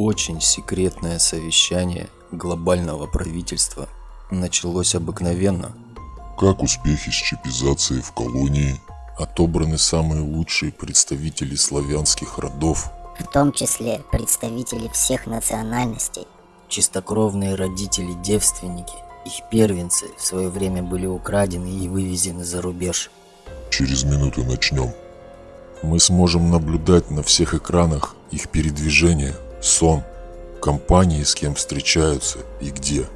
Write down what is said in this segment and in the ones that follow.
очень секретное совещание глобального правительства началось обыкновенно. Как успехи с чипизацией в колонии? Отобраны самые лучшие представители славянских родов. В том числе представители всех национальностей. Чистокровные родители-девственники, их первенцы в свое время были украдены и вывезены за рубеж. Через минуту начнем. Мы сможем наблюдать на всех экранах их передвижение, сон, компании, с кем встречаются и где.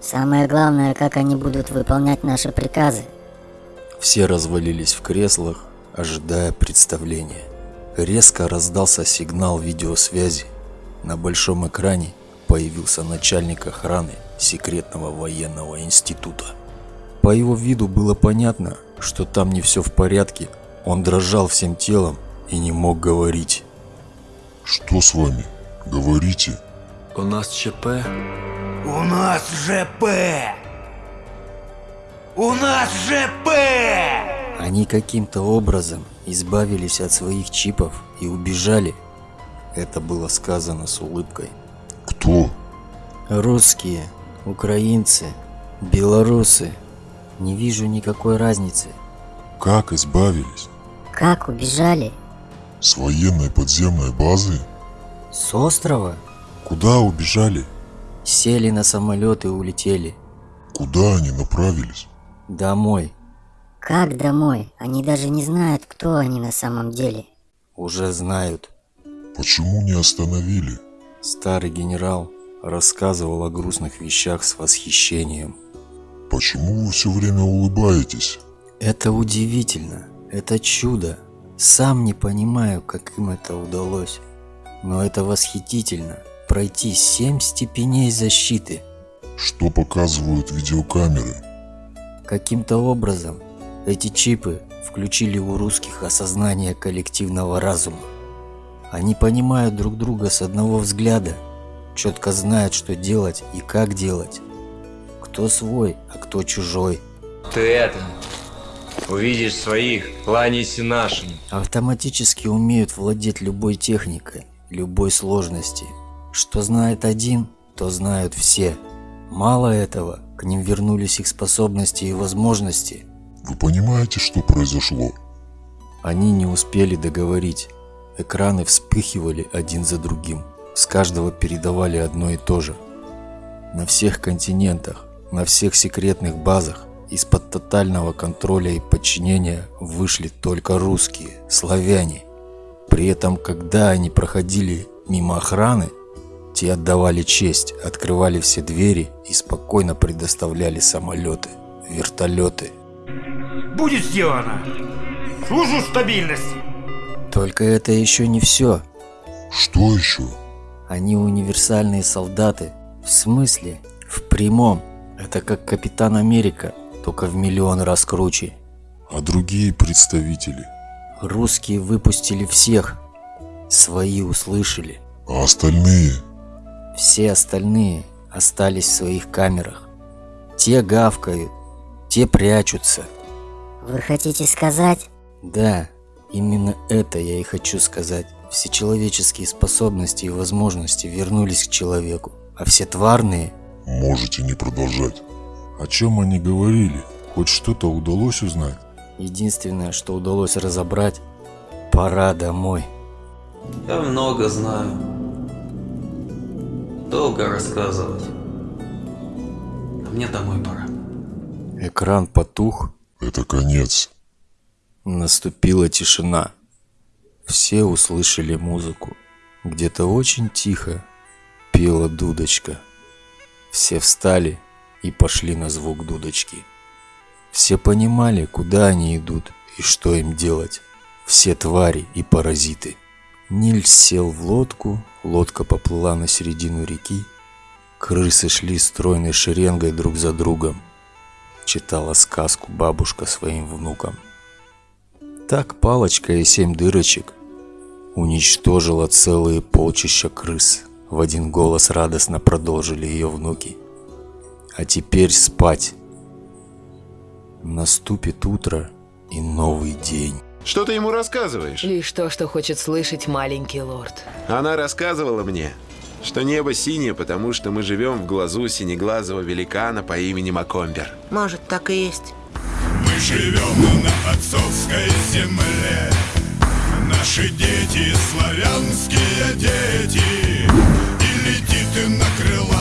Самое главное, как они будут выполнять наши приказы. Все развалились в креслах, ожидая представления. Резко раздался сигнал видеосвязи. На большом экране появился начальник охраны секретного военного института. По его виду было понятно, что там не все в порядке. Он дрожал всем телом и не мог говорить. Что с вами? Говорите. У нас ЧП. У нас ЖП! У нас ЖП! Они каким-то образом избавились от своих чипов и убежали. Это было сказано с улыбкой. Кто? Русские, украинцы, белорусы. Не вижу никакой разницы. Как избавились? Как убежали? С военной подземной базы? С острова? Куда убежали? Сели на самолет и улетели. Куда они направились? Домой. Как домой? Они даже не знают, кто они на самом деле. Уже знают. Почему не остановили? Старый генерал рассказывал о грустных вещах с восхищением. Почему вы все время улыбаетесь? Это удивительно. Это чудо. Сам не понимаю, как им это удалось. Но это восхитительно. Пройти семь степеней защиты. Что показывают видеокамеры? Каким-то образом эти чипы включили у русских осознание коллективного разума. Они понимают друг друга с одного взгляда, четко знают, что делать и как делать. Кто свой, а кто чужой. Ты это, увидишь своих, кланяйся нашим. Автоматически умеют владеть любой техникой, любой сложности. Что знает один, то знают все. Мало этого, к ним вернулись их способности и возможности. Вы понимаете, что произошло? Они не успели договорить. Экраны вспыхивали один за другим. С каждого передавали одно и то же. На всех континентах, на всех секретных базах из-под тотального контроля и подчинения вышли только русские, славяне. При этом, когда они проходили мимо охраны, те отдавали честь, открывали все двери и спокойно предоставляли самолеты, вертолеты. Будет сделано! Служу стабильности! Только это еще не все. Что еще? Они универсальные солдаты. В смысле? В прямом. Это как Капитан Америка, только в миллион раз круче. А другие представители? Русские выпустили всех. Свои услышали. А остальные? Все остальные остались в своих камерах. Те гавкают, те прячутся. Вы хотите сказать? Да, именно это я и хочу сказать. Все человеческие способности и возможности вернулись к человеку, а все тварные... Можете не продолжать. О чем они говорили? Хоть что-то удалось узнать? Единственное, что удалось разобрать, пора домой. Я много знаю. Долго рассказывать. А мне домой пора. Экран потух. Это конец. Наступила тишина. Все услышали музыку. Где-то очень тихо пела дудочка. Все встали и пошли на звук дудочки. Все понимали, куда они идут и что им делать. Все твари и паразиты. Нильс сел в лодку, лодка поплыла на середину реки. Крысы шли стройной шеренгой друг за другом. Читала сказку бабушка своим внукам. Так палочка и семь дырочек уничтожила целые полчища крыс. В один голос радостно продолжили ее внуки. А теперь спать. Наступит утро и новый день. Что ты ему рассказываешь? Лишь то, что хочет слышать маленький лорд. Она рассказывала мне, что небо синее, потому что мы живем в глазу синеглазого великана по имени Макомбер. Может, так и есть. Мы живем на отцовской земле Наши дети, славянские дети И летит ты на крылатом